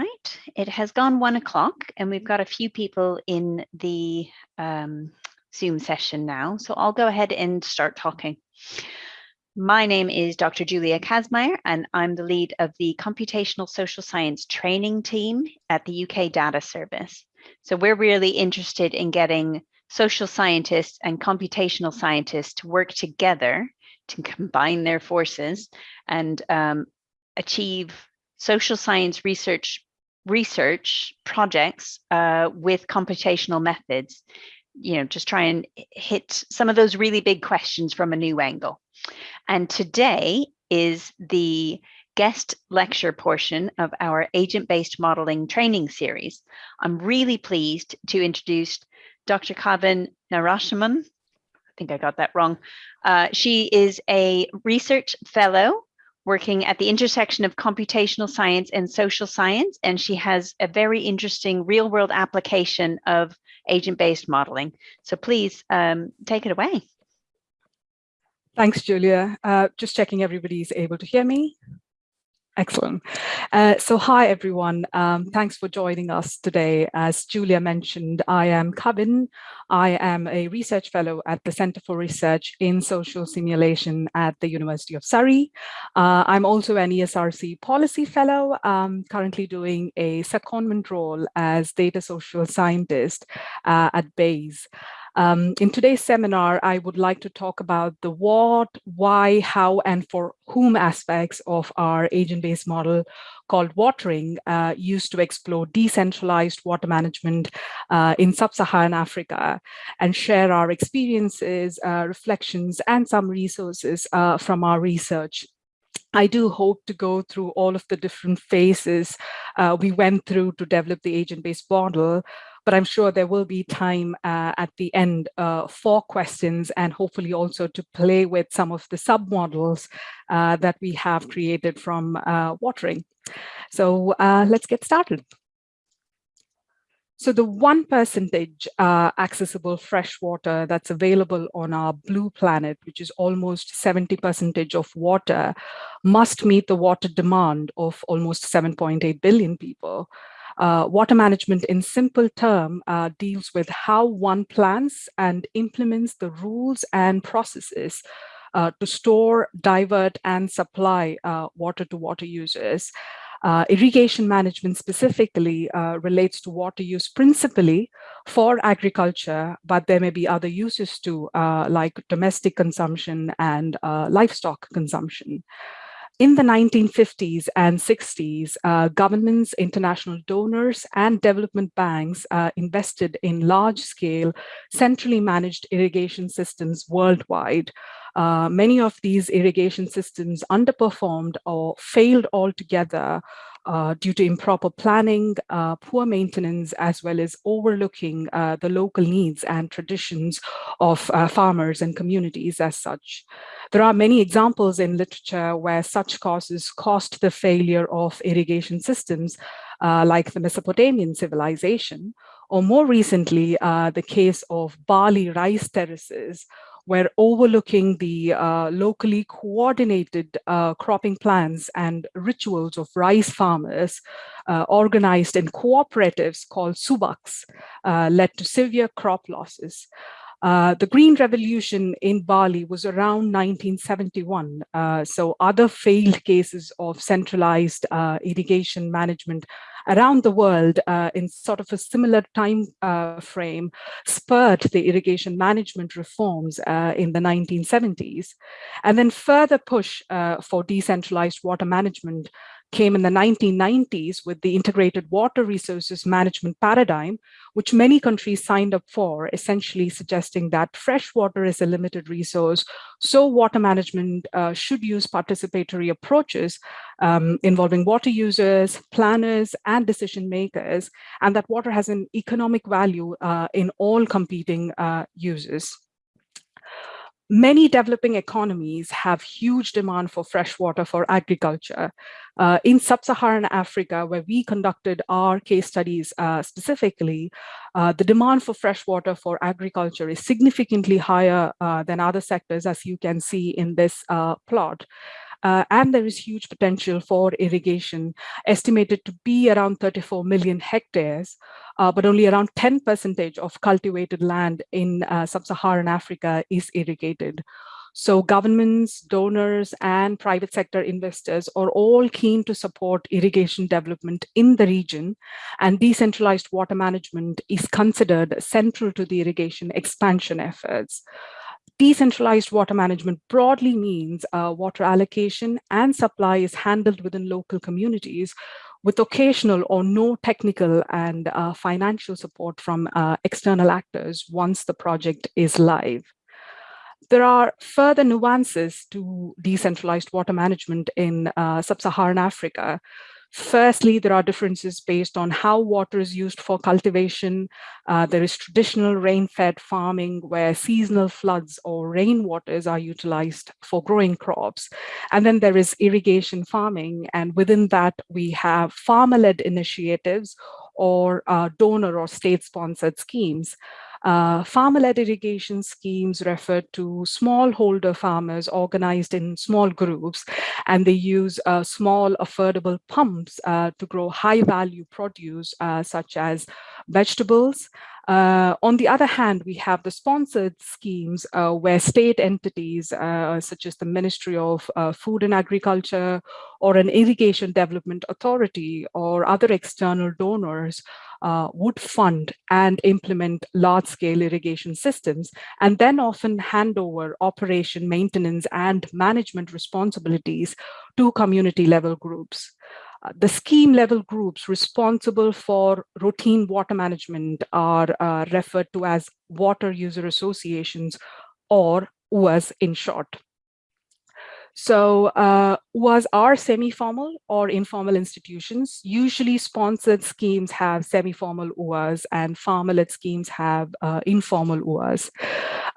right, it has gone one o'clock and we've got a few people in the um, Zoom session now. So I'll go ahead and start talking. My name is Dr. Julia Kazmaier and I'm the lead of the Computational Social Science training team at the UK Data Service. So we're really interested in getting social scientists and computational scientists to work together to combine their forces and um, achieve social science research research projects uh, with computational methods, you know, just try and hit some of those really big questions from a new angle. And today is the guest lecture portion of our agent-based modeling training series. I'm really pleased to introduce Dr. Kavin Narasimhan. I think I got that wrong. Uh, she is a research fellow working at the intersection of computational science and social science, and she has a very interesting real world application of agent-based modeling. So please um, take it away. Thanks, Julia. Uh, just checking everybody's able to hear me. Excellent. Uh, so hi, everyone. Um, thanks for joining us today. As Julia mentioned, I am Kavin. I am a research fellow at the Center for Research in Social Simulation at the University of Surrey. Uh, I'm also an ESRC policy fellow, um, currently doing a secondment role as data social scientist uh, at Bayes. Um, in today's seminar, I would like to talk about the what, why, how, and for whom aspects of our agent-based model called watering uh, used to explore decentralized water management uh, in sub-Saharan Africa and share our experiences, uh, reflections, and some resources uh, from our research. I do hope to go through all of the different phases uh, we went through to develop the agent-based model, but I'm sure there will be time uh, at the end uh, for questions and hopefully also to play with some of the submodels uh, that we have created from uh, watering. So uh, let's get started. So the one percentage uh, accessible fresh water that's available on our blue planet, which is almost 70 percentage of water, must meet the water demand of almost 7.8 billion people. Uh, water management in simple term uh, deals with how one plans and implements the rules and processes uh, to store, divert, and supply uh, water to water users. Uh, irrigation management specifically uh, relates to water use principally for agriculture, but there may be other uses too, like domestic consumption and livestock consumption. In the 1950s and 60s, uh, governments, international donors, and development banks uh, invested in large-scale, centrally managed irrigation systems worldwide. Uh, many of these irrigation systems underperformed or failed altogether uh, due to improper planning, uh, poor maintenance, as well as overlooking uh, the local needs and traditions of uh, farmers and communities as such. There are many examples in literature where such causes caused the failure of irrigation systems, uh, like the Mesopotamian civilization, or more recently, the case of Bali rice terraces, where overlooking the uh, locally coordinated uh, cropping plans and rituals of rice farmers uh, organized in cooperatives called subaks uh, led to severe crop losses. Uh, the Green Revolution in Bali was around 1971. Uh, so other failed cases of centralized uh, irrigation management around the world uh, in sort of a similar time uh, frame spurred the irrigation management reforms in the 1970s. And then further push for decentralized water management came in the 1990s with the integrated water resources management paradigm, which many countries signed up for, essentially suggesting that fresh water is a limited resource. So water management uh, should use participatory approaches um, involving water users, planners, and decision makers, and that water has an economic value uh, in all competing uh, uses. Many developing economies have huge demand for fresh water for agriculture. Uh, in sub-Saharan Africa, where we conducted our case studies uh, specifically, uh, the demand for fresh water for agriculture is significantly higher uh, than other sectors, as you can see in this uh, plot. Uh, and there is huge potential for irrigation, estimated to be around 34 million hectares, uh, but only around 10 percentage of cultivated land in uh, sub-Saharan Africa is irrigated. So governments, donors, and private sector investors are all keen to support irrigation development in the region, and decentralized water management is considered central to the irrigation expansion efforts. Decentralized water management broadly means uh, water allocation and supply is handled within local communities with occasional or no technical and uh, financial support from uh, external actors once the project is live. There are further nuances to decentralized water management in uh, sub-Saharan Africa. Firstly, there are differences based on how water is used for cultivation. Uh, there is traditional rain-fed farming where seasonal floods or rainwaters are utilized for growing crops. And then there is irrigation farming. And within that, we have farmer-led initiatives or uh, donor or state-sponsored schemes. Uh, farmer-led irrigation schemes refer to smallholder farmers organized in small groups, and they use uh, small affordable pumps uh, to grow high-value produce uh, such as vegetables, uh, on the other hand, we have the sponsored schemes uh, where state entities uh, such as the Ministry of uh, Food and Agriculture or an irrigation development authority or other external donors uh, would fund and implement large-scale irrigation systems and then often hand over operation, maintenance, and management responsibilities to community level groups. The scheme level groups responsible for routine water management are uh, referred to as water user associations or UAs in short. So uh, was our semi-formal or informal institutions. Usually sponsored schemes have semi-formal OAs and farmer-led schemes have uh, informal OAs.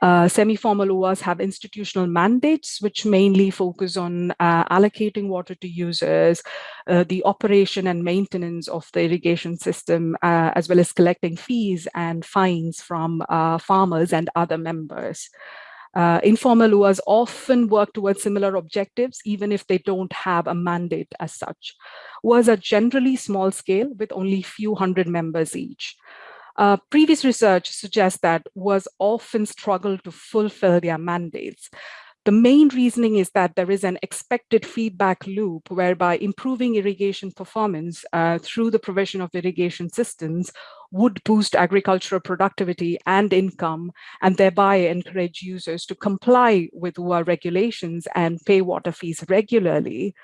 Uh, semi-formal OAs have institutional mandates, which mainly focus on uh, allocating water to users, uh, the operation and maintenance of the irrigation system, uh, as well as collecting fees and fines from farmers and other members. Uh, informal UAs often work towards similar objectives, even if they don't have a mandate as such. UAs are generally small scale with only few hundred members each. Uh, previous research suggests that UAs often struggle to fulfill their mandates. The main reasoning is that there is an expected feedback loop whereby improving irrigation performance uh, through the provision of irrigation systems would boost agricultural productivity and income and thereby encourage users to comply with UA regulations and pay water fees regularly.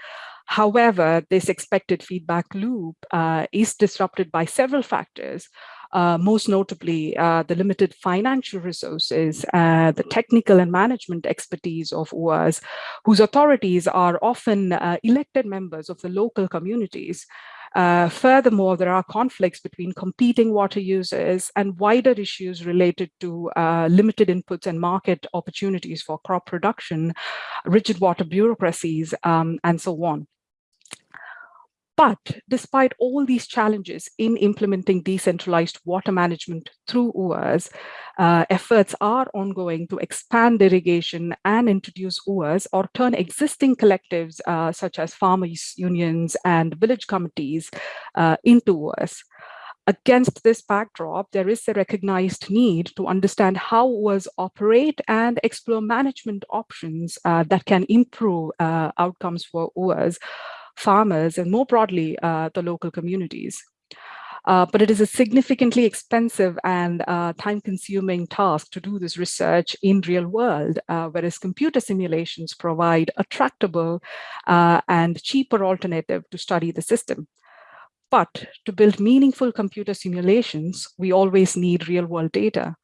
However, this expected feedback loop uh, is disrupted by several factors, uh, most notably uh, the limited financial resources, uh, the technical and management expertise of UAs, whose authorities are often uh, elected members of the local communities. Uh, furthermore, there are conflicts between competing water users and wider issues related to uh, limited inputs and market opportunities for crop production, rigid water bureaucracies, um, and so on. But despite all these challenges in implementing decentralized water management through UAs, uh, efforts are ongoing to expand irrigation and introduce UAs or turn existing collectives uh, such as farmers unions and village committees uh, into UAs. Against this backdrop, there is a recognized need to understand how UAs operate and explore management options uh, that can improve uh, outcomes for UAs farmers, and more broadly, uh, the local communities. Uh, but it is a significantly expensive and uh, time-consuming task to do this research in real world, uh, whereas computer simulations provide a tractable uh, and cheaper alternative to study the system. But to build meaningful computer simulations, we always need real-world data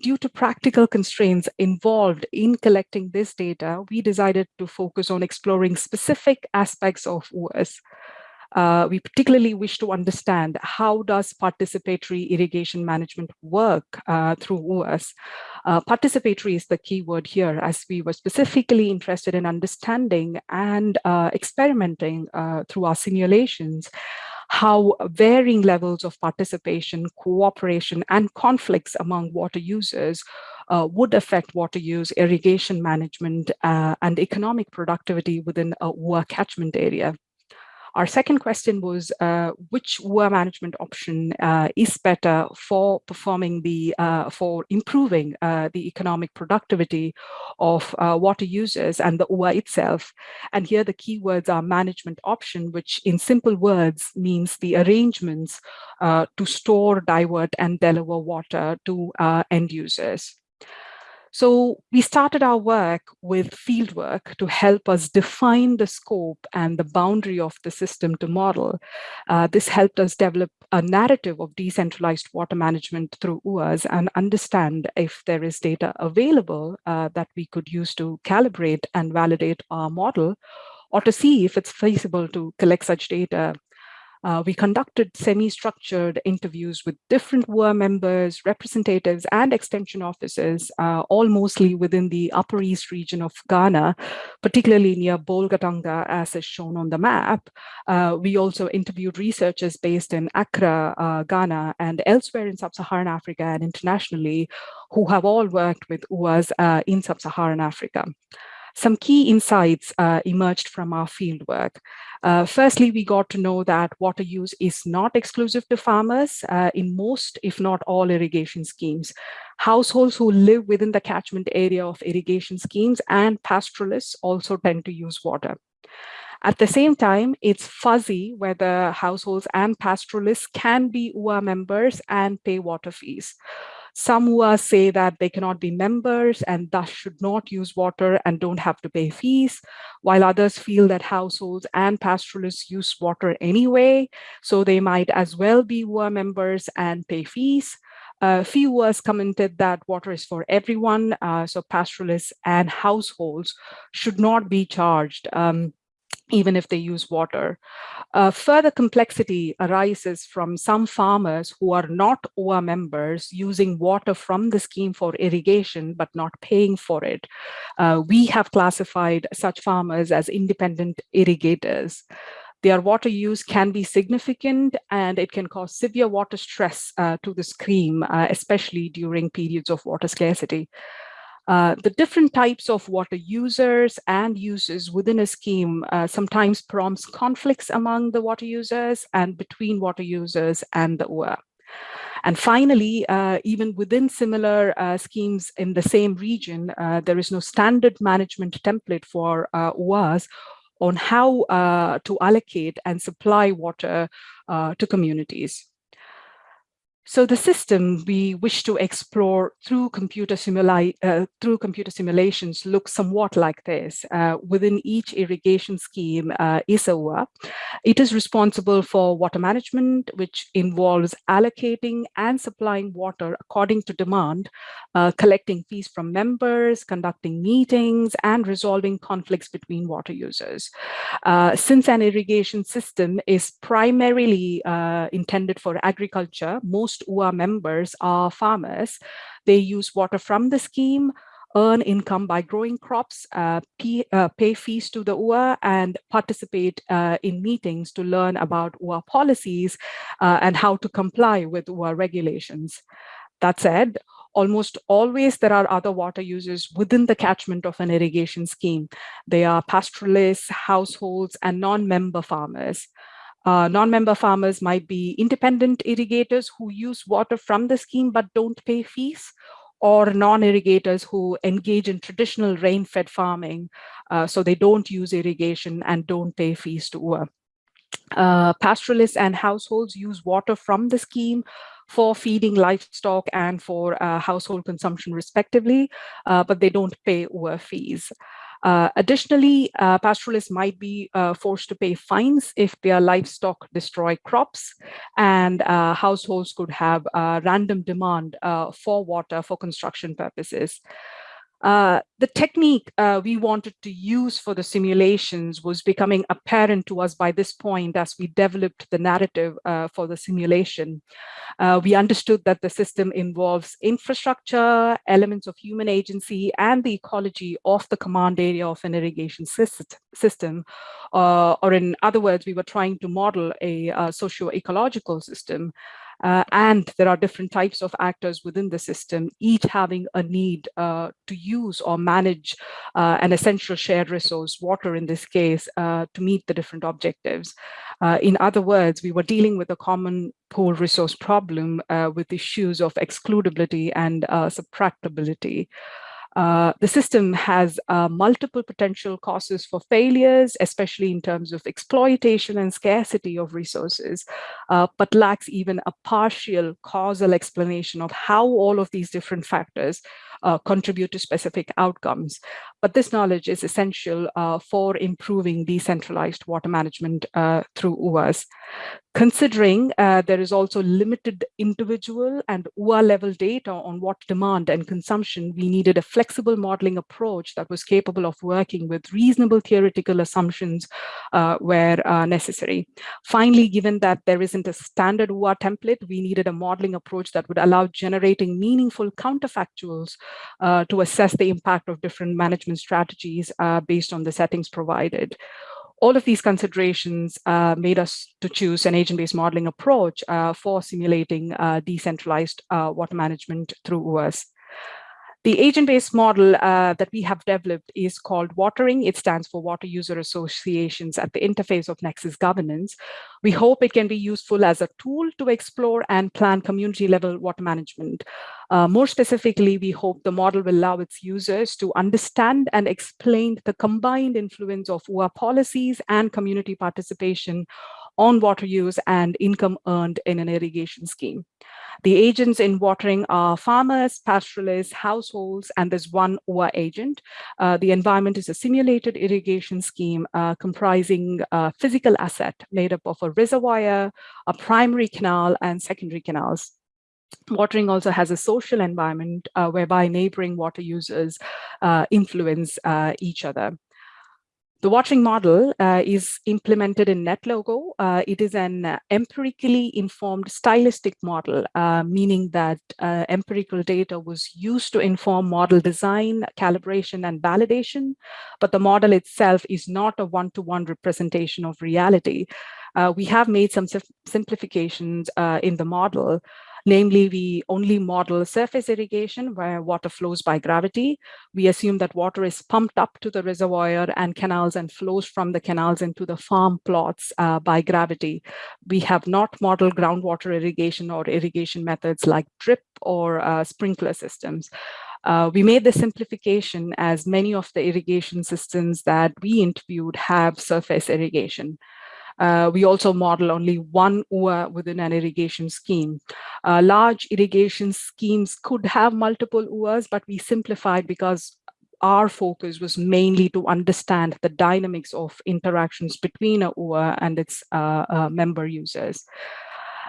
due to practical constraints involved in collecting this data, we decided to focus on exploring specific aspects of UAs. Uh, we particularly wish to understand how does participatory irrigation management work uh, through UAs. Uh, participatory is the key word here as we were specifically interested in understanding and uh, experimenting uh, through our simulations how varying levels of participation, cooperation, and conflicts among water users uh, would affect water use, irrigation management, uh, and economic productivity within a UA catchment area. Our second question was uh, which UA management option uh, is better for performing the, uh, for improving uh, the economic productivity of uh, water users and the UA itself. And here the keywords are management option, which in simple words means the arrangements uh, to store, divert, and deliver water to end users. So we started our work with fieldwork to help us define the scope and the boundary of the system to model. Uh, this helped us develop a narrative of decentralized water management through UAs and understand if there is data available uh, that we could use to calibrate and validate our model or to see if it's feasible to collect such data uh, we conducted semi-structured interviews with different UA members, representatives, and extension offices, uh, all mostly within the Upper East region of Ghana, particularly near Bolgatanga, as is shown on the map. Uh, we also interviewed researchers based in Accra, uh, Ghana, and elsewhere in Sub-Saharan Africa and internationally, who have all worked with UAs uh, in Sub-Saharan Africa. Some key insights uh, emerged from our fieldwork. Uh, firstly, we got to know that water use is not exclusive to farmers uh, in most, if not all, irrigation schemes. Households who live within the catchment area of irrigation schemes and pastoralists also tend to use water. At the same time, it's fuzzy whether households and pastoralists can be UA members and pay water fees. Some UAs say that they cannot be members and thus should not use water and don't have to pay fees, while others feel that households and pastoralists use water anyway, so they might as well be UA members and pay fees. A few UAs commented that water is for everyone, uh, so pastoralists and households should not be charged. Um, even if they use water. Uh, further complexity arises from some farmers who are not OA members using water from the scheme for irrigation, but not paying for it. Uh, we have classified such farmers as independent irrigators. Their water use can be significant and it can cause severe water stress uh, to the scheme, uh, especially during periods of water scarcity. Uh, the different types of water users and uses within a scheme uh, sometimes prompts conflicts among the water users and between water users and the UA. And finally, uh, even within similar uh, schemes in the same region, uh, there is no standard management template for UAs on how to allocate and supply water to communities. So the system we wish to explore through computer, uh, through computer simulations looks somewhat like this. Uh, within each irrigation scheme uh, it is responsible for water management, which involves allocating and supplying water according to demand, uh, collecting fees from members, conducting meetings, and resolving conflicts between water users. Uh, since an irrigation system is primarily uh, intended for agriculture, most most UA members are farmers. They use water from the scheme, earn income by growing crops, uh, pay, uh, pay, fees to the UA, and participate uh, in meetings to learn about UA policies uh, and how to comply with UA regulations. That said, almost always there are other water users within the catchment of an irrigation scheme. They are pastoralists, households, and non-member farmers. Uh, Non-member farmers might be independent irrigators who use water from the scheme but don't pay fees, or non-irrigators who engage in traditional rain-fed farming, uh, so they don't use irrigation and don't pay fees to UA. Uh, pastoralists and households use water from the scheme for feeding livestock and for uh, household consumption respectively, uh, but they don't pay UA fees. Uh, additionally, uh, pastoralists might be uh, forced to pay fines if their livestock destroy crops, and uh, households could have random demand uh, for water for construction purposes. Uh, the technique uh, we wanted to use for the simulations was becoming apparent to us by this point as we developed the narrative uh, for the simulation. Uh, we understood that the system involves infrastructure, elements of human agency, and the ecology of the command area of an irrigation system. Uh, or in other words, we were trying to model a, a socio-ecological system. Uh, and there are different types of actors within the system, each having a need uh, to use or manage uh, an essential shared resource, water in this case, uh, to meet the different objectives. Uh, in other words, we were dealing with a common pool resource problem uh, with issues of excludability and subtractability. Uh, the system has uh, multiple potential causes for failures, especially in terms of exploitation and scarcity of resources, uh, but lacks even a partial causal explanation of how all of these different factors uh, contribute to specific outcomes. But this knowledge is essential uh, for improving decentralized water management through UAS. Considering uh, there is also limited individual and UA level data on what demand and consumption, we needed a flexible modeling approach that was capable of working with reasonable theoretical assumptions uh, where uh, necessary. Finally, given that there isn't a standard UA template, we needed a modeling approach that would allow generating meaningful counterfactuals uh, to assess the impact of different management strategies uh, based on the settings provided. All of these considerations uh, made us to choose an agent-based modeling approach uh, for simulating uh, decentralized uh, water management through UAS. The agent-based model uh, that we have developed is called Watering. It stands for Water User Associations at the interface of Nexus governance. We hope it can be useful as a tool to explore and plan community-level water management. Uh, more specifically, we hope the model will allow its users to understand and explain the combined influence of UA policies and community participation on water use and income earned in an irrigation scheme. The agents in watering are farmers, pastoralists, households, and there's one UA agent. Uh, the environment is a simulated irrigation scheme uh, comprising a physical asset made up of a reservoir, a primary canal, and secondary canals. Watering also has a social environment uh, whereby neighboring water users uh, influence uh, each other. The watering model uh, is implemented in NetLogo. Uh, it is an uh, empirically informed stylistic model, uh, meaning that uh, empirical data was used to inform model design, calibration, and validation, but the model itself is not a one-to-one -one representation of reality. Uh, we have made some simplifications in the model, Namely, we only model surface irrigation where water flows by gravity. We assume that water is pumped up to the reservoir and canals and flows from the canals into the farm plots uh, by gravity. We have not modeled groundwater irrigation or irrigation methods like drip or uh, sprinkler systems. Uh, we made the simplification as many of the irrigation systems that we interviewed have surface irrigation. Uh, we also model only one UA within an irrigation scheme. Uh, large irrigation schemes could have multiple UAs, but we simplified because our focus was mainly to understand the dynamics of interactions between a UA and its uh, uh, member users.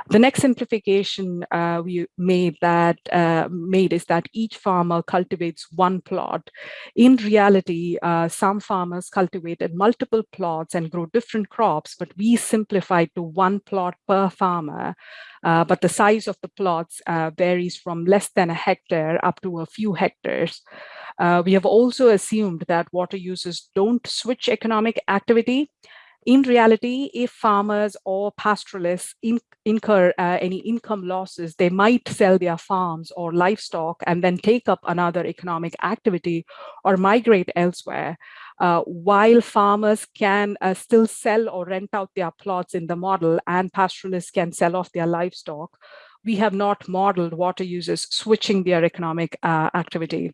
The next simplification uh, we made that uh, made is that each farmer cultivates one plot. In reality, uh, some farmers cultivated multiple plots and grow different crops, but we simplified to one plot per farmer. Uh, but the size of the plots uh, varies from less than a hectare up to a few hectares. Uh, we have also assumed that water users don't switch economic activity in reality, if farmers or pastoralists in, incur uh, any income losses, they might sell their farms or livestock and then take up another economic activity or migrate elsewhere. Uh, while farmers can uh, still sell or rent out their plots in the model and pastoralists can sell off their livestock, we have not modeled water users switching their economic uh, activity.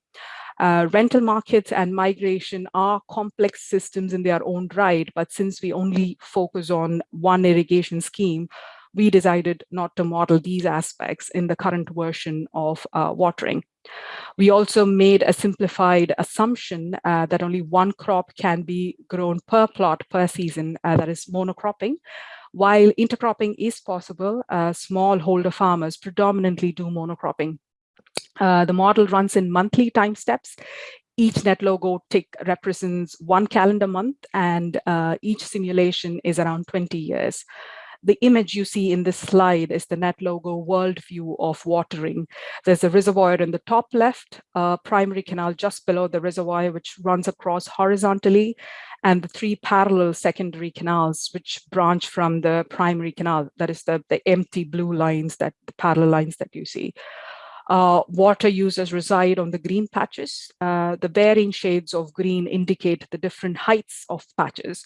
Uh, rental markets and migration are complex systems in their own right, but since we only focus on one irrigation scheme, we decided not to model these aspects in the current version of uh, watering. We also made a simplified assumption uh, that only one crop can be grown per plot per season, uh, that is monocropping. While intercropping is possible, uh, smallholder farmers predominantly do monocropping. Uh, the model runs in monthly time steps. each NetLogo tick represents one calendar month and uh, each simulation is around 20 years the image you see in this slide is the NetLogo world view of watering. There's a reservoir in the top left, primary canal just below the reservoir, which runs across horizontally, and the three parallel secondary canals, which branch from the primary canal. That is the, the empty blue lines, that the parallel lines that you see. Uh, water users reside on the green patches. Uh, the varying shades of green indicate the different heights of patches.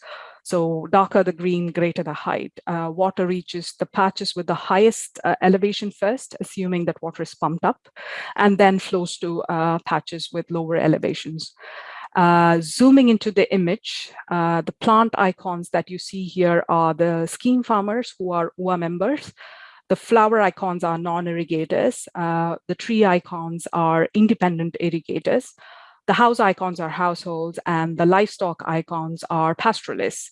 So darker the green, greater the height. Uh, water reaches the patches with the highest uh, elevation first, assuming that water is pumped up, and then flows to uh, patches with lower elevations. Uh, zooming into the image, uh, the plant icons that you see here are the scheme farmers who are UA members. The flower icons are non-irrigators. Uh, the tree icons are independent irrigators. The house icons are households and the livestock icons are pastoralists.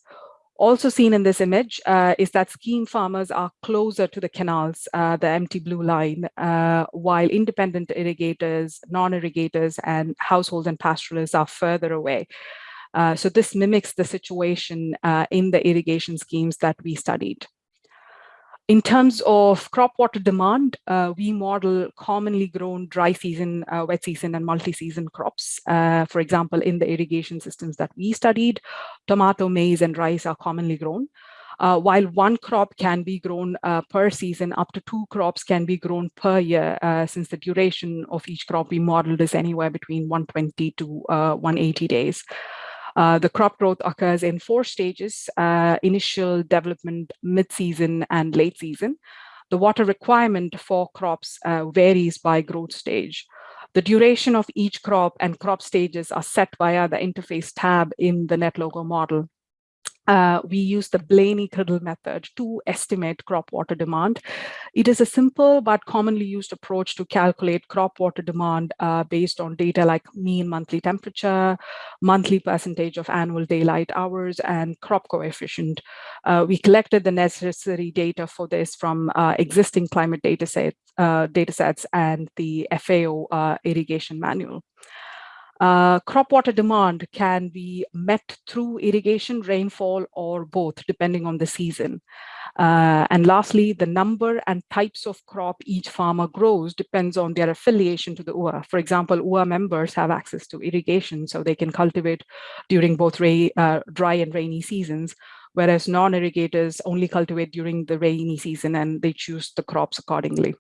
Also seen in this image uh, is that scheme farmers are closer to the canals, uh, the empty blue line, uh, while independent irrigators, non-irrigators, and households and pastoralists are further away. Uh, so this mimics the situation uh, in the irrigation schemes that we studied. In terms of crop water demand, uh, we model commonly grown dry season, uh, wet season, and multi-season crops. Uh, for example, in the irrigation systems that we studied, tomato, maize, and rice are commonly grown. Uh, while one crop can be grown uh, per season, up to two crops can be grown per year, uh, since the duration of each crop we modeled is anywhere between 120 to 180 days. Uh, the crop growth occurs in four stages, uh, initial development, mid-season, and late season. The water requirement for crops uh, varies by growth stage. The duration of each crop and crop stages are set via the interface tab in the NetLogo model uh, we use the Blaney-Criddle method to estimate crop water demand. It is a simple but commonly used approach to calculate crop water demand uh, based on data like mean monthly temperature, monthly percentage of annual daylight hours, and crop coefficient. Uh, we collected the necessary data for this from uh, existing climate data, set, uh, data sets and the FAO uh, irrigation manual. Uh, crop water demand can be met through irrigation, rainfall, or both, depending on the season. Uh, and lastly, the number and types of crop each farmer grows depends on their affiliation to the UA. For example, UA members have access to irrigation, so they can cultivate during both uh, dry and rainy seasons, whereas non-irrigators only cultivate during the rainy season and they choose the crops accordingly.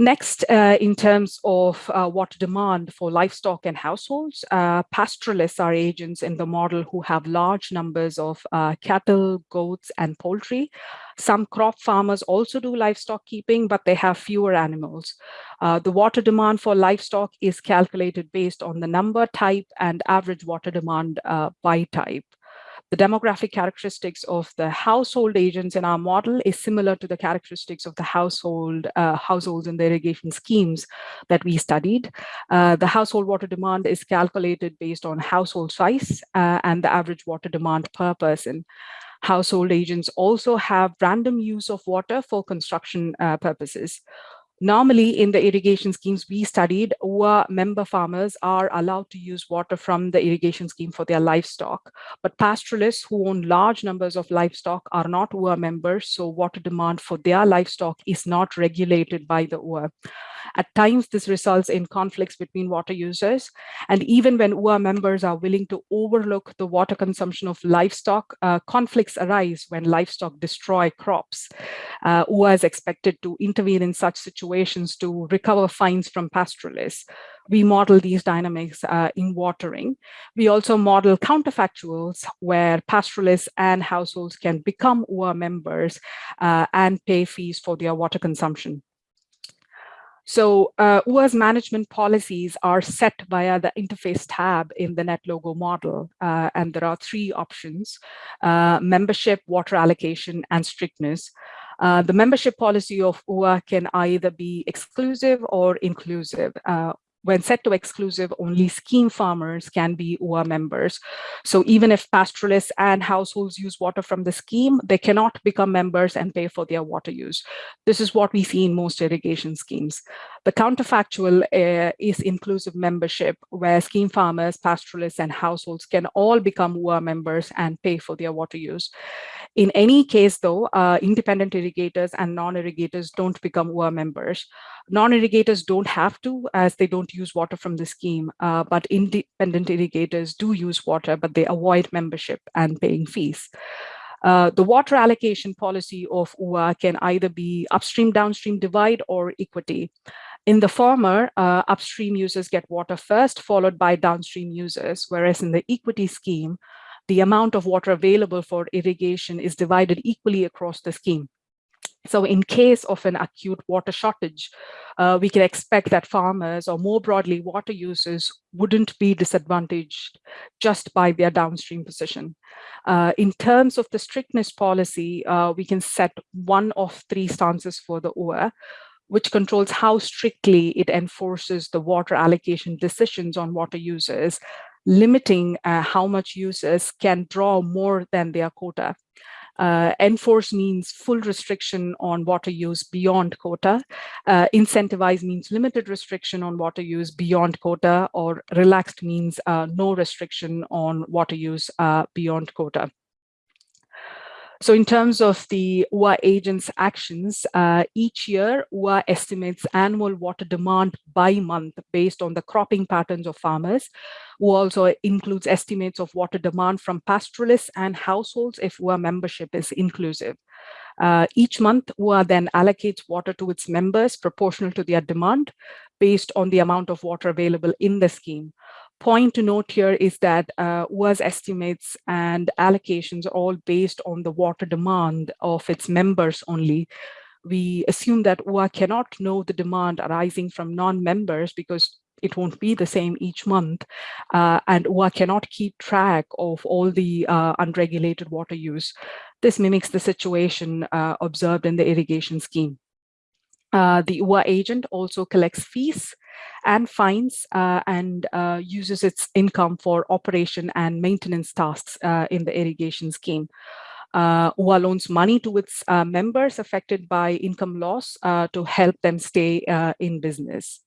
Next, uh, in terms of uh, water demand for livestock and households, uh, pastoralists are agents in the model who have large numbers of uh, cattle, goats, and poultry. Some crop farmers also do livestock keeping, but they have fewer animals. Uh, the water demand for livestock is calculated based on the number type and average water demand uh, by type the demographic characteristics of the household agents in our model is similar to the characteristics of the household uh, households in the irrigation schemes that we studied. Uh, the household water demand is calculated based on household size uh, and the average water demand per person. Household agents also have random use of water for construction uh, purposes. Normally in the irrigation schemes we studied, UA member farmers are allowed to use water from the irrigation scheme for their livestock. But pastoralists who own large numbers of livestock are not UA members, so water demand for their livestock is not regulated by the UA. At times, this results in conflicts between water users. And even when UA members are willing to overlook the water consumption of livestock, uh, conflicts arise when livestock destroy crops. Uh, UA is expected to intervene in such situations to recover fines from pastoralists we model these dynamics uh, in watering. We also model counterfactuals where pastoralists and households can become UA members uh, and pay fees for their water consumption. So uh, UA's management policies are set via the interface tab in the NetLogo model. Uh, and there are three options, uh, membership, water allocation, and strictness. Uh, the membership policy of UA can either be exclusive or inclusive. Uh, when set to exclusive, only scheme farmers can be UA members. So even if pastoralists and households use water from the scheme, they cannot become members and pay for their water use. This is what we see in most irrigation schemes. The counterfactual uh, is inclusive membership, where scheme farmers, pastoralists, and households can all become UA members and pay for their water use. In any case, though, uh, independent irrigators and non-irrigators don't become UA members. Non-irrigators don't have to, as they don't use water from the scheme, uh, but independent irrigators do use water, but they avoid membership and paying fees. Uh, the water allocation policy of UA can either be upstream downstream divide or equity. In the former, uh, upstream users get water first, followed by downstream users, whereas in the equity scheme, the amount of water available for irrigation is divided equally across the scheme. So in case of an acute water shortage, uh, we can expect that farmers or more broadly water users wouldn't be disadvantaged just by their downstream position. Uh, in terms of the strictness policy, uh, we can set one of three stances for the UA which controls how strictly it enforces the water allocation decisions on water users, limiting uh, how much users can draw more than their quota. Uh, enforce means full restriction on water use beyond quota. Uh, incentivize means limited restriction on water use beyond quota, or relaxed means uh, no restriction on water use uh, beyond quota. So in terms of the UA agent's actions, uh, each year UA estimates annual water demand by month based on the cropping patterns of farmers, who also includes estimates of water demand from pastoralists and households if UA membership is inclusive. Uh, each month, UA then allocates water to its members proportional to their demand based on the amount of water available in the scheme point to note here is that uh, estimates and allocations are all based on the water demand of its members only. We assume that UA cannot know the demand arising from non-members because it won't be the same each month. Uh, and UA cannot keep track of all the uh, unregulated water use. This mimics the situation uh, observed in the irrigation scheme. Uh, the UA agent also collects fees and fines uh, and uh, uses its income for operation and maintenance tasks uh, in the irrigation scheme. Uh, UA loans money to its members affected by income loss to help them stay in business.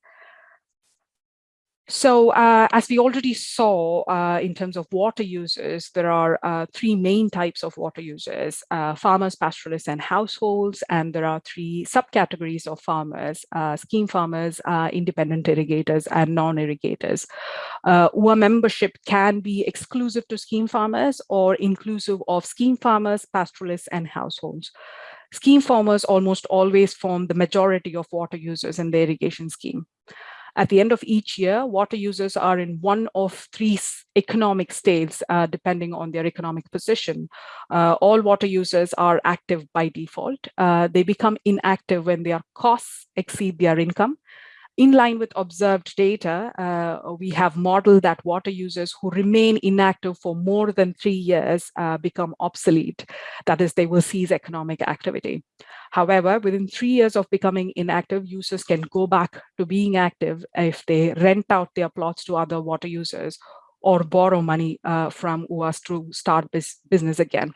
So uh, as we already saw uh, in terms of water users, there are uh, three main types of water users, uh, farmers, pastoralists, and households. And there are three subcategories of farmers, uh, scheme farmers, uh, independent irrigators, and non-irrigators. UA membership can be exclusive to scheme farmers or inclusive of scheme farmers, pastoralists, and households. Scheme farmers almost always form the majority of water users in the irrigation scheme. At the end of each year, water users are in one of three economic states, uh, depending on their economic position. Uh, all water users are active by default. Uh, they become inactive when their costs exceed their income. In line with observed data, uh, we have modeled that water users who remain inactive for more than three years uh, become obsolete. That is, they will cease economic activity. However, within three years of becoming inactive, users can go back to being active if they rent out their plots to other water users or borrow money uh, from UAS to start business again.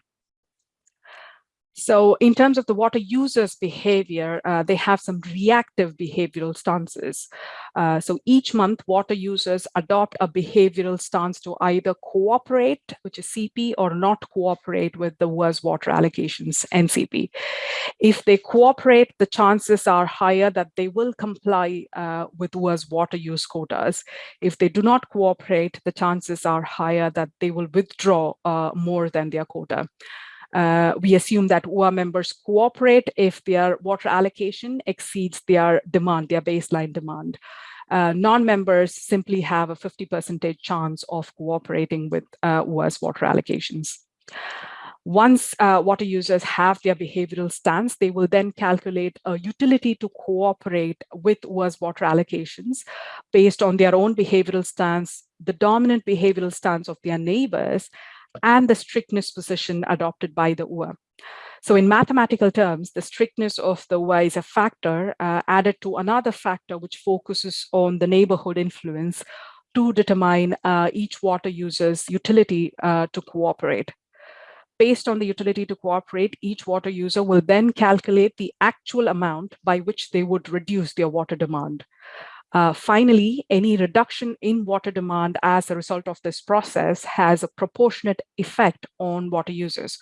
So in terms of the water users behavior, uh, they have some reactive behavioral stances. Uh, so each month, water users adopt a behavioral stance to either cooperate, which is CP, or not cooperate with the UA's water allocations, NCP. If they cooperate, the chances are higher that they will comply uh, with UA's water use quotas. If they do not cooperate, the chances are higher that they will withdraw uh, more than their quota. Uh, we assume that UA members cooperate if their water allocation exceeds their demand, their baseline demand. Uh, Non-members simply have a 50% chance of cooperating with uh, UA's water allocations. Once uh, water users have their behavioral stance, they will then calculate a utility to cooperate with UA's water allocations based on their own behavioral stance, the dominant behavioral stance of their neighbors, and the strictness position adopted by the UA. So in mathematical terms, the strictness of the OUA is a factor uh, added to another factor which focuses on the neighborhood influence to determine uh, each water user's utility uh, to cooperate. Based on the utility to cooperate, each water user will then calculate the actual amount by which they would reduce their water demand. Uh, finally, any reduction in water demand as a result of this process has a proportionate effect on water users.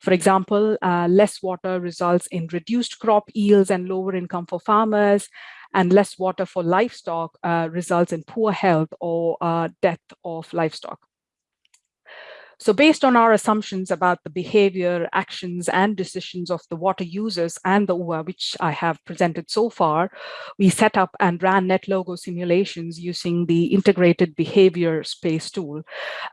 For example, uh, less water results in reduced crop yields and lower income for farmers, and less water for livestock uh, results in poor health or uh, death of livestock. So based on our assumptions about the behavior, actions, and decisions of the water users and the OUA, which I have presented so far, we set up and ran NetLogo simulations using the integrated behavior space tool.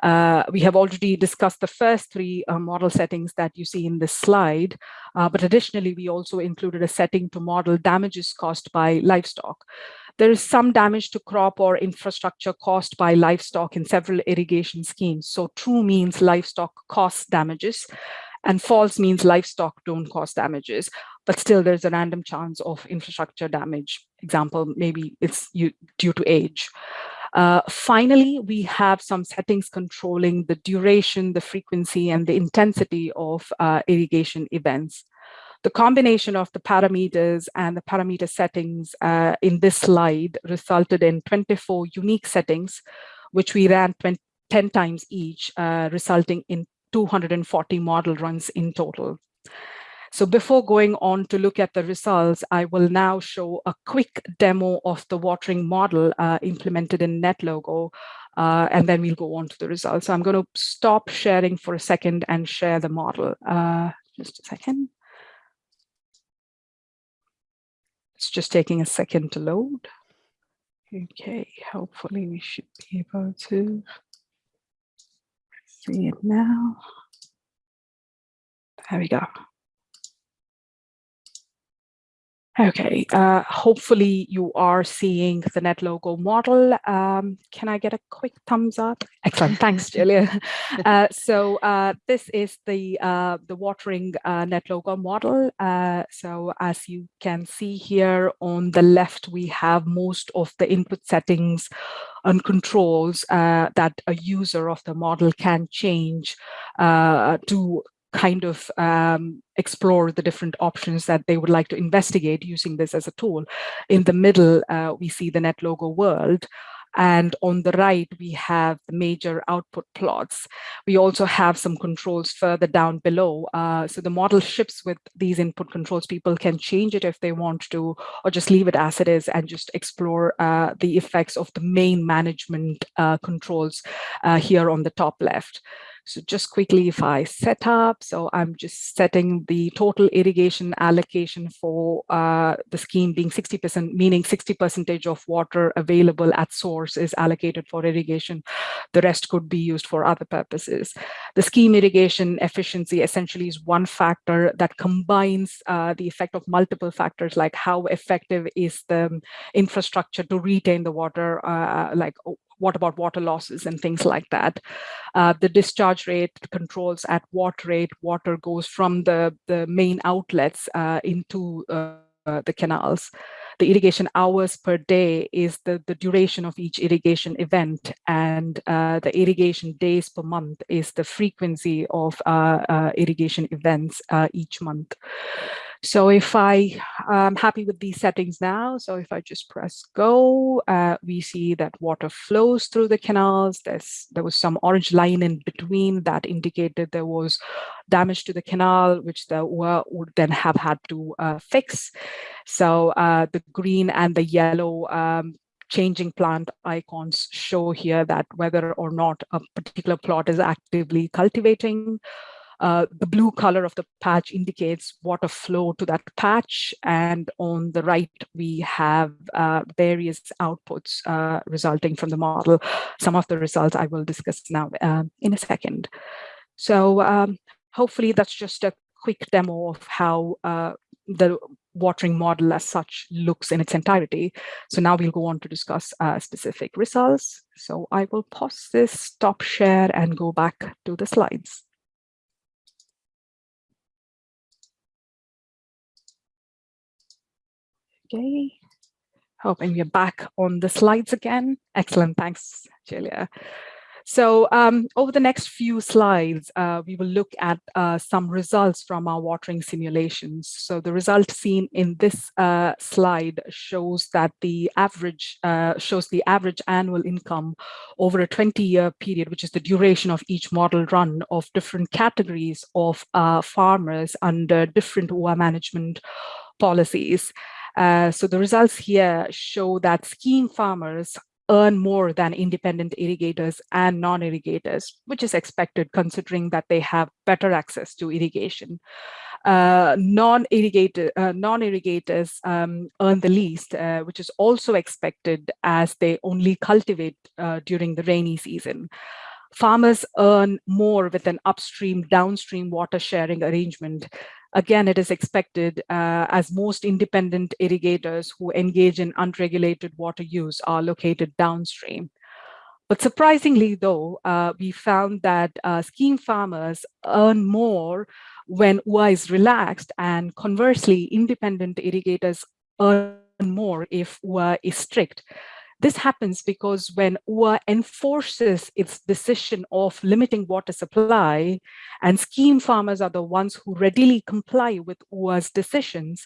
Uh, we have already discussed the first three uh, model settings that you see in this slide, uh, but additionally, we also included a setting to model damages caused by livestock. There is some damage to crop or infrastructure caused by livestock in several irrigation schemes. So true means livestock costs damages and false means livestock don't cause damages, but still there's a random chance of infrastructure damage. Example, maybe it's due to age. Uh, finally, we have some settings controlling the duration, the frequency, and the intensity of uh, irrigation events. The combination of the parameters and the parameter settings uh, in this slide resulted in 24 unique settings, which we ran 20, 10 times each, uh, resulting in 240 model runs in total. So before going on to look at the results, I will now show a quick demo of the watering model uh, implemented in NetLogo, uh, and then we'll go on to the results. So I'm going to stop sharing for a second and share the model. Uh, just a second. It's just taking a second to load. Okay, hopefully we should be able to see it now. There we go. Okay, uh, hopefully you are seeing the NetLogo model. Um, can I get a quick thumbs up? Excellent, thanks, Julia. Uh, so uh, this is the uh, the watering uh, NetLogo model. Uh, so as you can see here on the left, we have most of the input settings and controls that a user of the model can change to kind of um, explore the different options that they would like to investigate using this as a tool. In the middle, uh, we see the NetLogo world. And on the right, we have the major output plots. We also have some controls further down below. Uh, so the model ships with these input controls. People can change it if they want to, or just leave it as it is and just explore uh, the effects of the main management uh, controls uh, here on the top left. So just quickly, if I set up, so I'm just setting the total irrigation allocation for uh, the scheme being 60%, meaning 60 percentage of water available at source is allocated for irrigation. The rest could be used for other purposes. The scheme irrigation efficiency essentially is one factor that combines uh, the effect of multiple factors, like how effective is the infrastructure to retain the water, uh, like what about water losses and things like that. Uh, the discharge rate controls at what rate water goes from the, the main outlets uh, into uh, the canals. The irrigation hours per day is the, the duration of each irrigation event and uh, the irrigation days per month is the frequency of uh, irrigation events each month. So if I am happy with these settings now, so if I just press go, uh, we see that water flows through the canals. There's, there was some orange line in between that indicated there was damage to the canal, which the would then have had to uh, fix. So uh, the green and the yellow um, changing plant icons show here that whether or not a particular plot is actively cultivating uh, the blue color of the patch indicates water flow to that patch. And on the right, we have uh, various outputs uh, resulting from the model. Some of the results I will discuss now um, in a second. So um, hopefully that's just a quick demo of how uh, the watering model as such looks in its entirety. So now we'll go on to discuss uh, specific results. So I will pause this, stop share, and go back to the slides. Okay, hoping we're back on the slides again. Excellent, thanks, Julia. So um, over the next few slides, uh, we will look at uh, some results from our watering simulations. So the result seen in this uh, slide shows that the average uh, shows the average annual income over a 20-year period, which is the duration of each model run of different categories of uh, farmers under different UA management policies. Uh, so the results here show that scheme farmers earn more than independent irrigators and non-irrigators, which is expected considering that they have better access to irrigation. Uh, uh, non-irrigators um, earn the least, uh, which is also expected as they only cultivate uh, during the rainy season. Farmers earn more with an upstream downstream water sharing arrangement Again, it is expected uh, as most independent irrigators who engage in unregulated water use are located downstream. But surprisingly, though, uh, we found that uh, scheme farmers earn more when UA is relaxed and conversely, independent irrigators earn more if UA is strict. This happens because when UA enforces its decision of limiting water supply and scheme farmers are the ones who readily comply with UA's decisions,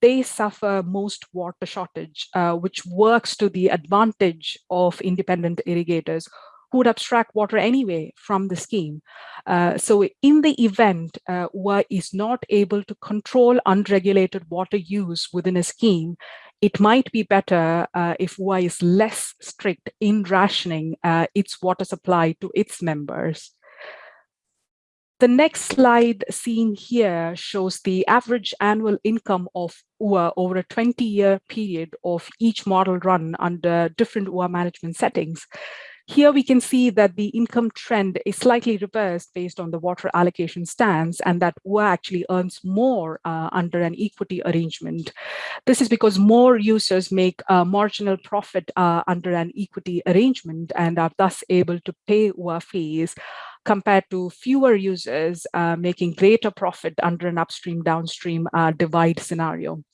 they suffer most water shortage, uh, which works to the advantage of independent irrigators who would abstract water anyway from the scheme. Uh, so in the event uh, UA is not able to control unregulated water use within a scheme, it might be better uh, if UA is less strict in rationing uh, its water supply to its members. The next slide seen here shows the average annual income of UA over a 20-year period of each model run under different UA management settings. Here we can see that the income trend is slightly reversed based on the water allocation stance and that UA actually earns more uh, under an equity arrangement. This is because more users make a marginal profit uh, under an equity arrangement and are thus able to pay UA fees compared to fewer users uh, making greater profit under an upstream downstream uh, divide scenario.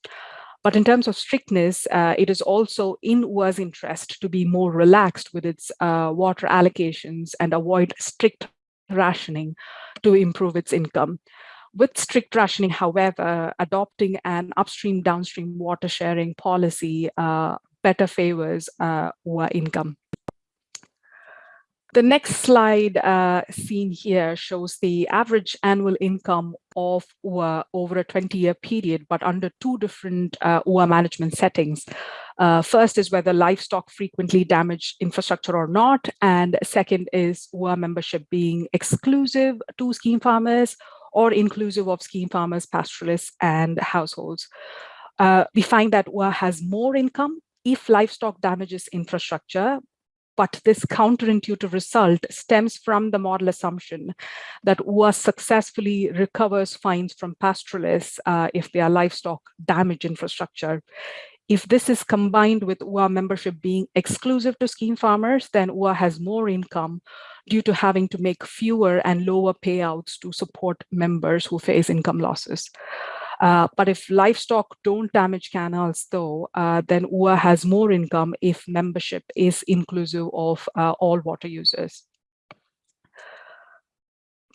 But in terms of strictness, uh, it is also in UA's interest to be more relaxed with its uh, water allocations and avoid strict rationing to improve its income. With strict rationing, however, adopting an upstream downstream water sharing policy uh, better favors uh, UA income. The next slide uh, seen here shows the average annual income of UA over a 20-year period, but under two different uh, UA management settings. Uh, first is whether livestock frequently damage infrastructure or not, and second is UA membership being exclusive to scheme farmers or inclusive of scheme farmers, pastoralists, and households. Uh, we find that UA has more income if livestock damages infrastructure, but this counterintuitive result stems from the model assumption that UA successfully recovers fines from pastoralists uh, if their livestock damage infrastructure. If this is combined with UA membership being exclusive to scheme farmers, then UA has more income due to having to make fewer and lower payouts to support members who face income losses. Uh, but if livestock don't damage canals though, uh, then UA has more income if membership is inclusive of uh, all water users.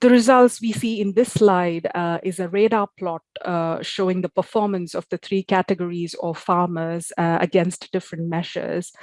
The results we see in this slide uh, is a radar plot uh, showing the performance of the three categories of farmers uh, against different measures.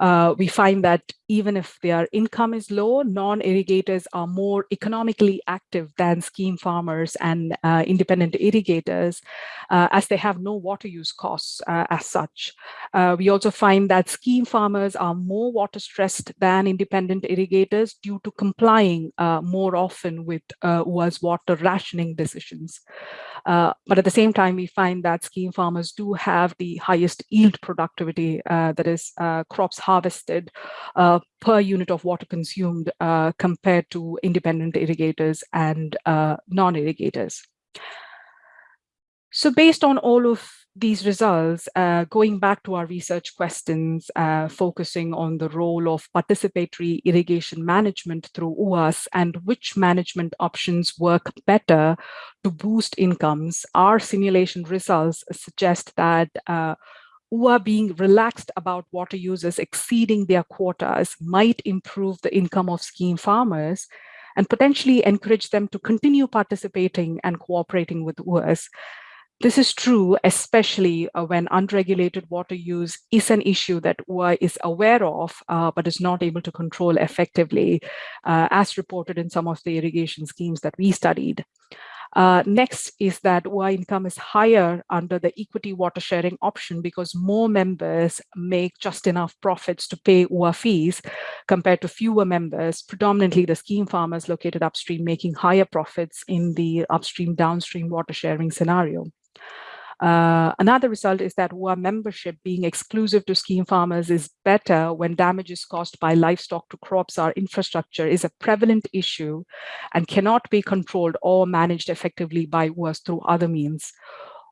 Uh, we find that even if their income is low, non-irrigators are more economically active than scheme farmers and uh, independent irrigators, uh, as they have no water use costs uh, as such. Uh, we also find that scheme farmers are more water stressed than independent irrigators due to complying uh, more often with UA's water rationing decisions. Uh, but at the same time, we find that scheme farmers do have the highest yield productivity, uh, that is uh, crops harvested uh, per unit of water consumed compared to independent irrigators and non-irrigators. So based on all of these results, uh, going back to our research questions, uh, focusing on the role of participatory irrigation management through UAS and which management options work better to boost incomes, our simulation results suggest that uh, UA being relaxed about water users exceeding their quotas might improve the income of scheme farmers and potentially encourage them to continue participating and cooperating with UAs. This is true, especially uh, when unregulated water use is an issue that UA is aware of, uh, but is not able to control effectively, uh, as reported in some of the irrigation schemes that we studied. Uh, next is that UA income is higher under the equity water sharing option because more members make just enough profits to pay UA fees compared to fewer members, predominantly the scheme farmers located upstream making higher profits in the upstream downstream water sharing scenario. Uh, another result is that UA membership being exclusive to scheme farmers is better when damages caused by livestock to crops or infrastructure is a prevalent issue and cannot be controlled or managed effectively by UAs through other means.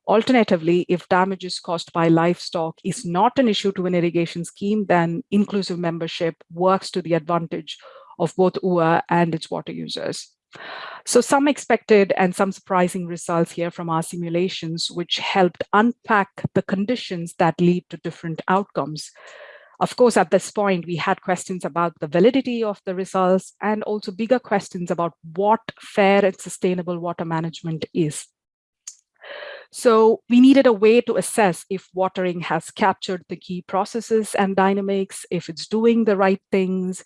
Alternatively, if damages caused by livestock is not an issue to an irrigation scheme, then inclusive membership works to the advantage of both UA and its water users. So some expected and some surprising results here from our simulations, which helped unpack the conditions that lead to different outcomes. Of course, at this point, we had questions about the validity of the results and also bigger questions about what fair and sustainable water management is. So we needed a way to assess if watering has captured the key processes and dynamics, if it's doing the right things,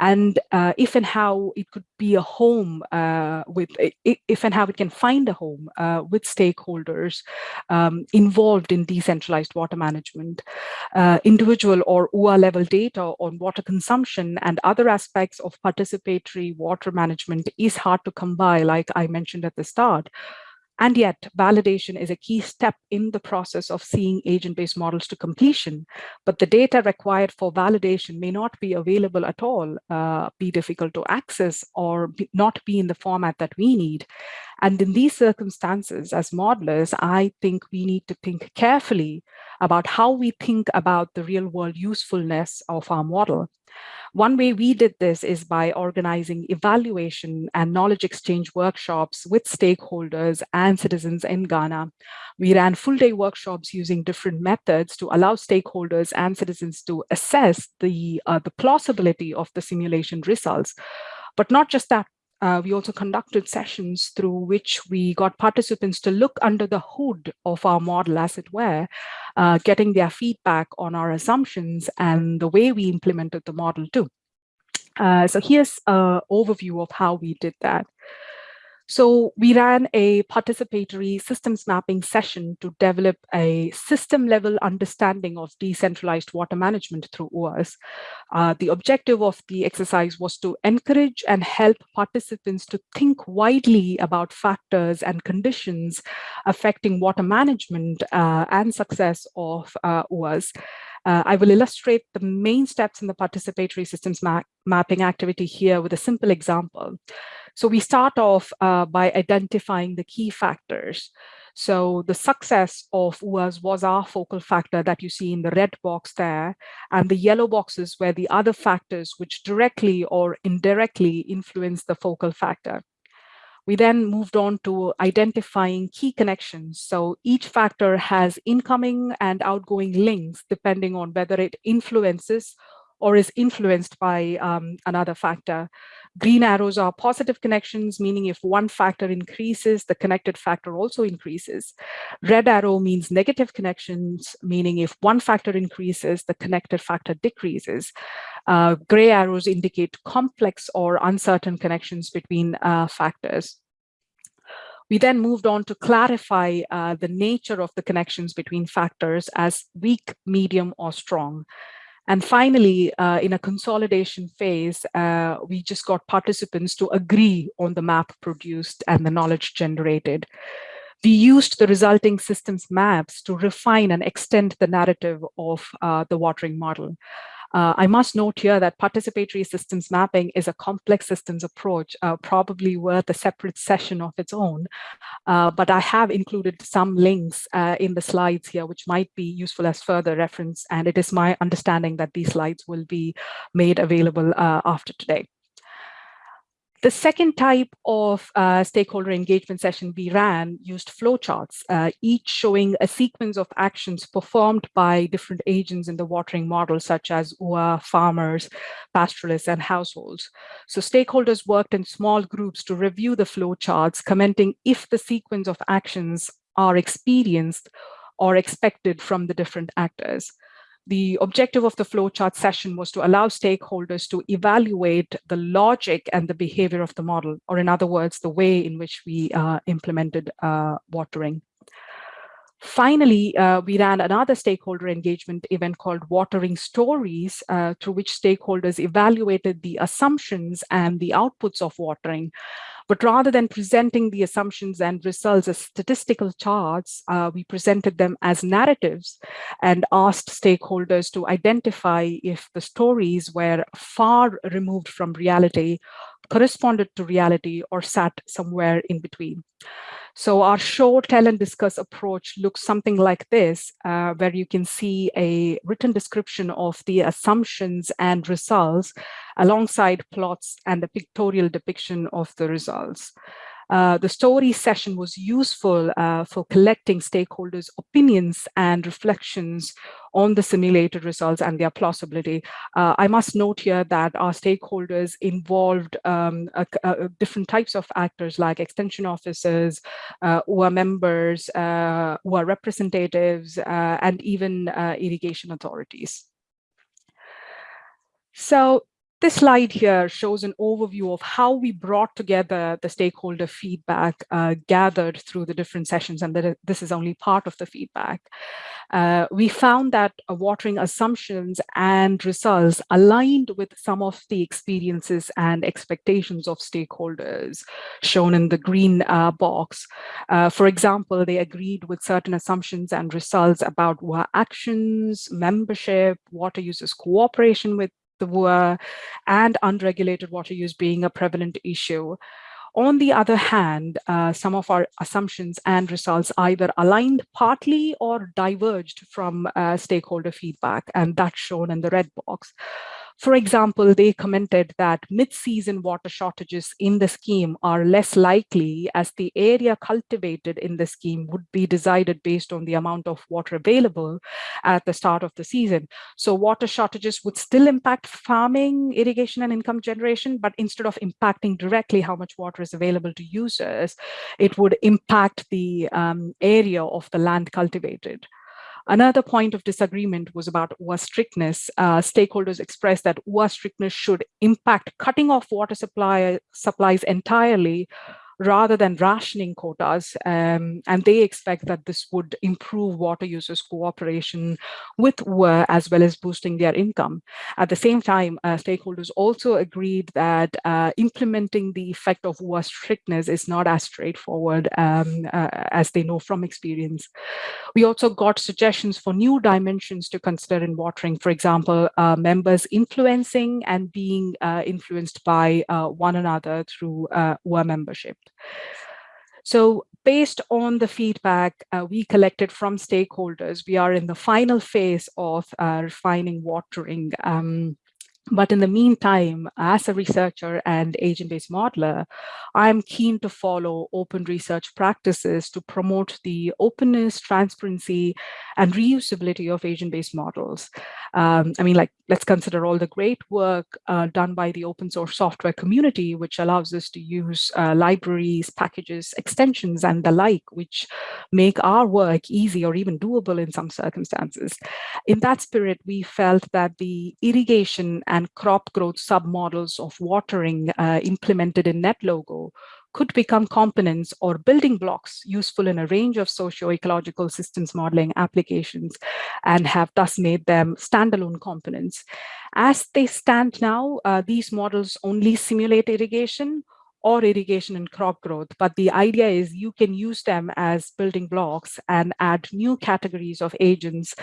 and uh, if and how it could be a home uh, with if and how it can find a home uh, with stakeholders um, involved in decentralized water management uh, individual or UA level data on water consumption and other aspects of participatory water management is hard to come by like I mentioned at the start and yet, validation is a key step in the process of seeing agent-based models to completion. But the data required for validation may not be available at all, uh, be difficult to access, or be, not be in the format that we need. And in these circumstances, as modelers, I think we need to think carefully about how we think about the real world usefulness of our model. One way we did this is by organizing evaluation and knowledge exchange workshops with stakeholders and citizens in Ghana. We ran full day workshops using different methods to allow stakeholders and citizens to assess the, uh, the plausibility of the simulation results. But not just that, uh, we also conducted sessions through which we got participants to look under the hood of our model, as it were, uh, getting their feedback on our assumptions and the way we implemented the model too. Uh, so here's an overview of how we did that. So we ran a participatory systems mapping session to develop a system level understanding of decentralized water management through UAs. Uh, the objective of the exercise was to encourage and help participants to think widely about factors and conditions affecting water management uh, and success of uh, UAs. Uh, I will illustrate the main steps in the participatory systems ma mapping activity here with a simple example. So we start off uh, by identifying the key factors. So the success of UAS was our focal factor that you see in the red box there, and the yellow boxes were the other factors which directly or indirectly influence the focal factor. We then moved on to identifying key connections. So each factor has incoming and outgoing links depending on whether it influences or is influenced by um, another factor. Green arrows are positive connections, meaning if one factor increases, the connected factor also increases. Red arrow means negative connections, meaning if one factor increases, the connected factor decreases. Uh, gray arrows indicate complex or uncertain connections between uh, factors. We then moved on to clarify uh, the nature of the connections between factors as weak, medium, or strong. And finally, uh, in a consolidation phase, uh, we just got participants to agree on the map produced and the knowledge generated. We used the resulting systems maps to refine and extend the narrative of uh, the watering model. Uh, I must note here that participatory systems mapping is a complex systems approach, uh, probably worth a separate session of its own. Uh, but I have included some links uh, in the slides here, which might be useful as further reference. And it is my understanding that these slides will be made available uh, after today. The second type of uh, stakeholder engagement session we ran used flowcharts, uh, each showing a sequence of actions performed by different agents in the watering model, such as UA, farmers, pastoralists, and households. So stakeholders worked in small groups to review the flowcharts, commenting if the sequence of actions are experienced or expected from the different actors. The objective of the flowchart session was to allow stakeholders to evaluate the logic and the behavior of the model, or in other words, the way in which we uh, implemented uh, watering. Finally, uh, we ran another stakeholder engagement event called Watering Stories, uh, through which stakeholders evaluated the assumptions and the outputs of watering but rather than presenting the assumptions and results as statistical charts, uh, we presented them as narratives and asked stakeholders to identify if the stories were far removed from reality, corresponded to reality, or sat somewhere in between. So our show, tell and discuss approach looks something like this, uh, where you can see a written description of the assumptions and results alongside plots and a pictorial depiction of the results. Uh, the story session was useful uh, for collecting stakeholders' opinions and reflections on the simulated results and their plausibility. Uh, I must note here that our stakeholders involved um, a, a different types of actors like extension officers, uh, are members, uh, are representatives, uh, and even irrigation authorities. So this slide here shows an overview of how we brought together the stakeholder feedback uh, gathered through the different sessions, and that this is only part of the feedback. Uh, we found that uh, watering assumptions and results aligned with some of the experiences and expectations of stakeholders shown in the green uh, box. Uh, for example, they agreed with certain assumptions and results about actions, membership, water users cooperation with the WUA and unregulated water use being a prevalent issue. On the other hand, uh, some of our assumptions and results either aligned partly or diverged from uh, stakeholder feedback, and that's shown in the red box. For example, they commented that mid-season water shortages in the scheme are less likely as the area cultivated in the scheme would be decided based on the amount of water available at the start of the season. So water shortages would still impact farming, irrigation, and income generation, but instead of impacting directly how much water is available to users, it would impact the um, area of the land cultivated. Another point of disagreement was about UA strictness. Uh, stakeholders expressed that UA strictness should impact cutting off water supply supplies entirely rather than rationing quotas. Um, and they expect that this would improve water users' cooperation with UA as well as boosting their income. At the same time, uh, stakeholders also agreed that uh, implementing the effect of UA strictness is not as straightforward um, uh, as they know from experience. We also got suggestions for new dimensions to consider in watering, for example, uh, members influencing and being uh, influenced by uh, one another through UA membership. So based on the feedback uh, we collected from stakeholders, we are in the final phase of uh, refining watering um, but in the meantime, as a researcher and agent-based modeler, I'm keen to follow open research practices to promote the openness, transparency, and reusability of agent-based models. Um, I mean, like, let's consider all the great work uh, done by the open source software community, which allows us to use uh, libraries, packages, extensions, and the like, which make our work easy or even doable in some circumstances. In that spirit, we felt that the irrigation and and crop growth submodels of watering uh, implemented in NetLogo could become components or building blocks useful in a range of socio-ecological systems modeling applications and have thus made them standalone components. As they stand now, uh, these models only simulate irrigation or irrigation and crop growth. But the idea is you can use them as building blocks and add new categories of agents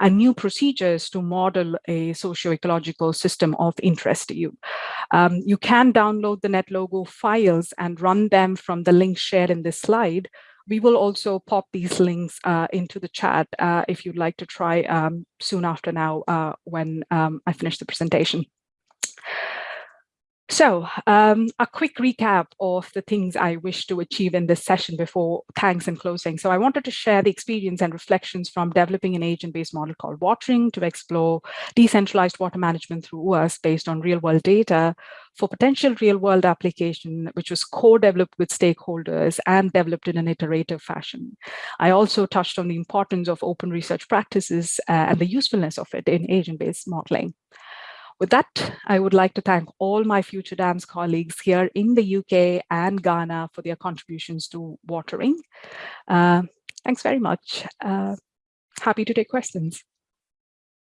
and new procedures to model a socio-ecological system of interest to you. Um, you can download the NetLogo files and run them from the link shared in this slide. We will also pop these links uh, into the chat uh, if you'd like to try um, soon after now uh, when um, I finish the presentation. So um, a quick recap of the things I wish to achieve in this session before thanks and closing. So I wanted to share the experience and reflections from developing an agent-based model called Watering to explore decentralized water management through us based on real-world data for potential real-world application, which was co-developed with stakeholders and developed in an iterative fashion. I also touched on the importance of open research practices uh, and the usefulness of it in agent-based modeling. With that, I would like to thank all my Future Dams colleagues here in the UK and Ghana for their contributions to watering. Uh, thanks very much. Uh, happy to take questions.